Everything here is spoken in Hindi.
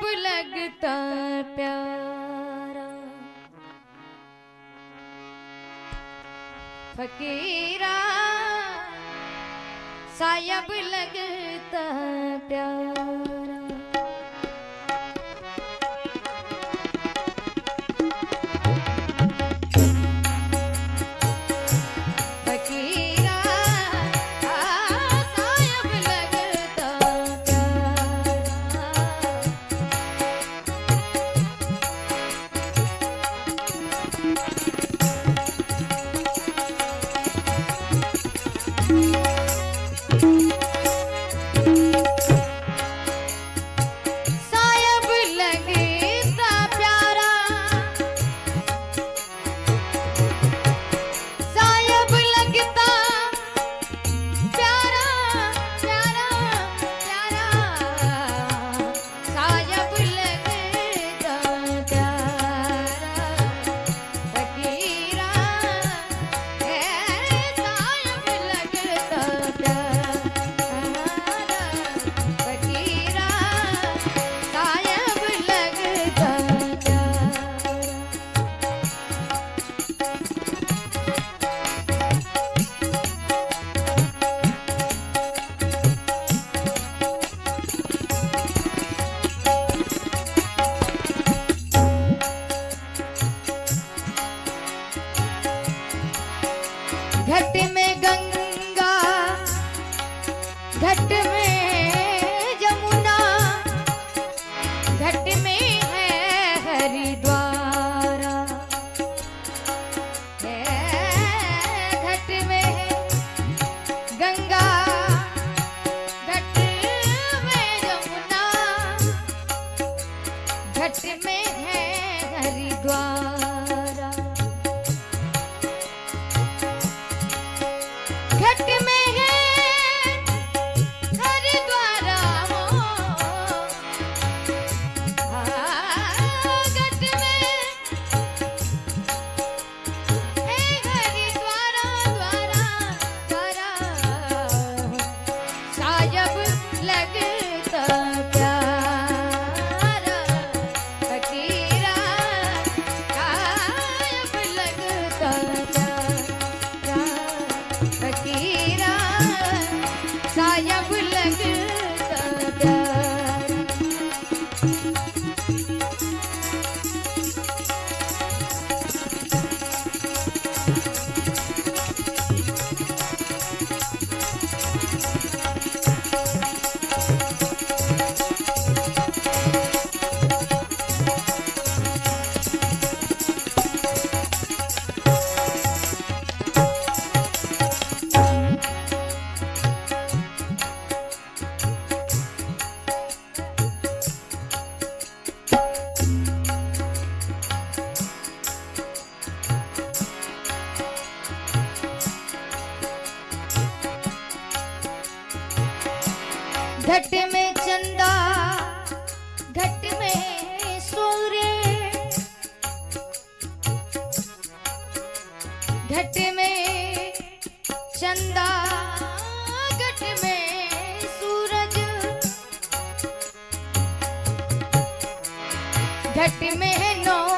रूप लगता प्यारा। फकीरा सायब लगता प्यारा। Thank you. घट में चंदा, घट में सूर्य, घट में चंदा, घट में सूरज, घट में नौ